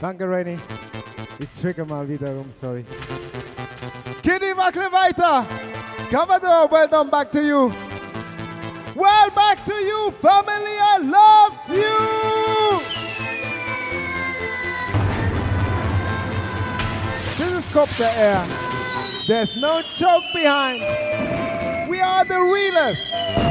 Danke, Rainy. Ich trigger mal wieder rum, sorry. Kitty, wackle weiter. Commodore, well done back to you. Well back to you, family. I love you. This is Copter Air. There's no joke behind. We are the realest.